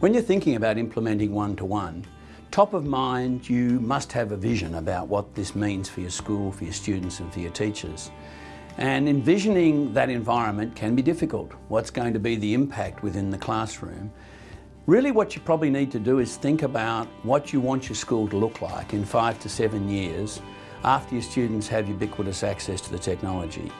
When you're thinking about implementing one-to-one, -one, top of mind you must have a vision about what this means for your school, for your students and for your teachers. And envisioning that environment can be difficult. What's going to be the impact within the classroom? Really what you probably need to do is think about what you want your school to look like in five to seven years after your students have ubiquitous access to the technology.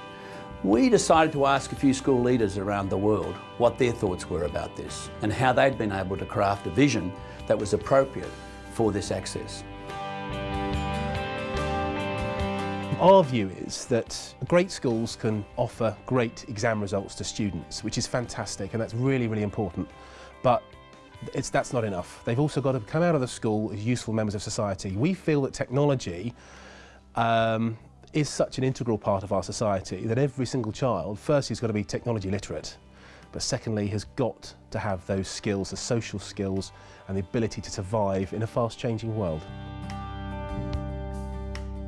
We decided to ask a few school leaders around the world what their thoughts were about this and how they'd been able to craft a vision that was appropriate for this access. Our view is that great schools can offer great exam results to students, which is fantastic and that's really, really important. But it's, that's not enough. They've also got to come out of the school as useful members of society. We feel that technology um, is such an integral part of our society that every single child, firstly, has got to be technology literate, but secondly, has got to have those skills, the social skills and the ability to survive in a fast-changing world.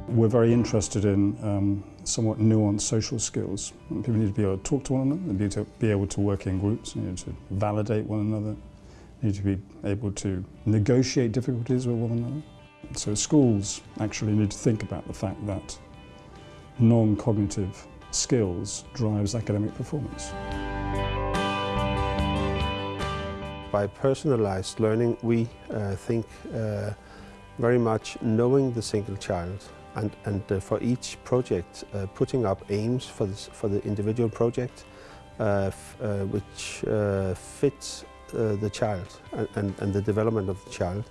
We're very interested in um, somewhat nuanced social skills. People need to be able to talk to one another, need to be able to work in groups, need to validate one another, need to be able to negotiate difficulties with one another. So schools actually need to think about the fact that non-cognitive skills drives academic performance. By personalized learning, we uh, think uh, very much knowing the single child and, and uh, for each project uh, putting up aims for, this, for the individual project uh, uh, which fits the child and, and, and the development of the child.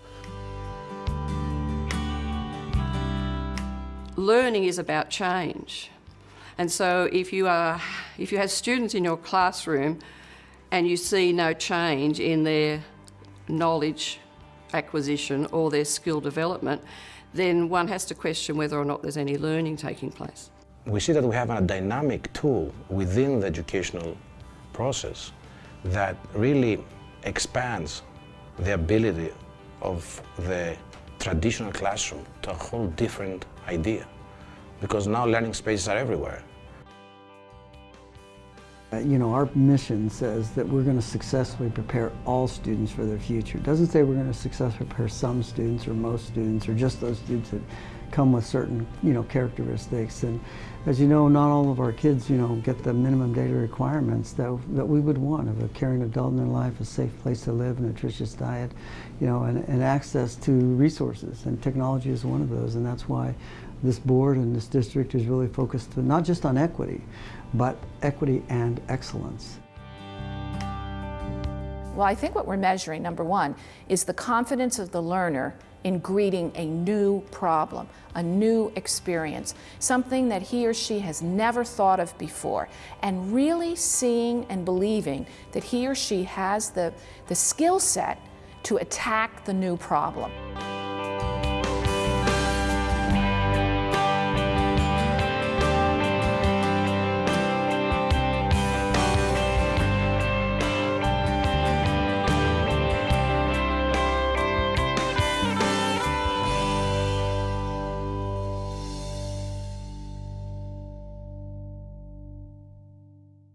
Learning is about change. And so if you, are, if you have students in your classroom and you see no change in their knowledge acquisition or their skill development, then one has to question whether or not there's any learning taking place. We see that we have a dynamic tool within the educational process that really expands the ability of the traditional classroom to a whole different idea because now learning spaces are everywhere. Uh, you know, our mission says that we're going to successfully prepare all students for their future. It doesn't say we're going to successfully prepare some students or most students or just those students that come with certain, you know, characteristics. And as you know, not all of our kids, you know, get the minimum daily requirements that, that we would want of a caring adult in their life, a safe place to live, a nutritious diet, you know, and, and access to resources. And technology is one of those. And that's why this board and this district is really focused not just on equity, but equity and excellence. Well, I think what we're measuring, number one, is the confidence of the learner in greeting a new problem, a new experience, something that he or she has never thought of before, and really seeing and believing that he or she has the, the skill set to attack the new problem.